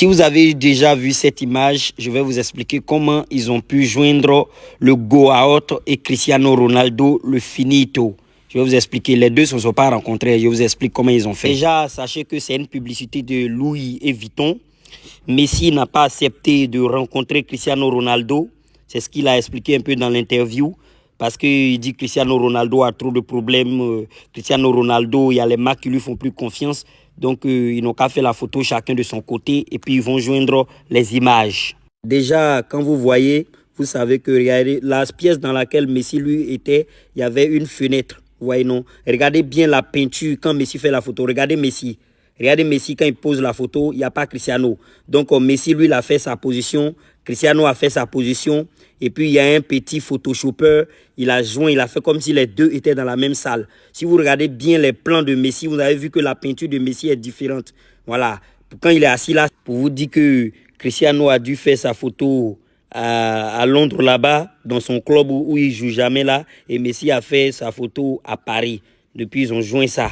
Si vous avez déjà vu cette image, je vais vous expliquer comment ils ont pu joindre le Goaot et Cristiano Ronaldo, le finito. Je vais vous expliquer. Les deux ne se sont pas rencontrés. Je vous explique comment ils ont fait. Déjà, sachez que c'est une publicité de Louis et Vuitton. Messi n'a pas accepté de rencontrer Cristiano Ronaldo. C'est ce qu'il a expliqué un peu dans l'interview. Parce qu'il dit que Cristiano Ronaldo a trop de problèmes. Euh, Cristiano Ronaldo, il y a les marques qui lui font plus confiance. Donc, euh, ils n'ont qu'à faire la photo chacun de son côté. Et puis, ils vont joindre les images. Déjà, quand vous voyez, vous savez que la pièce dans laquelle Messi, lui, était, il y avait une fenêtre. Vous voyez, non? Regardez bien la peinture quand Messi fait la photo. Regardez Messi. Regardez Messi, quand il pose la photo, il n'y a pas Cristiano. Donc, euh, Messi, lui, il a fait sa position. Cristiano a fait sa position. Et puis, il y a un petit photoshopper. Il a joint, il a fait comme si les deux étaient dans la même salle. Si vous regardez bien les plans de Messi, vous avez vu que la peinture de Messi est différente. Voilà. Quand il est assis là, pour vous dire que Cristiano a dû faire sa photo à, Londres là-bas, dans son club où, où il joue jamais là. Et Messi a fait sa photo à Paris. Depuis, ils ont joint ça.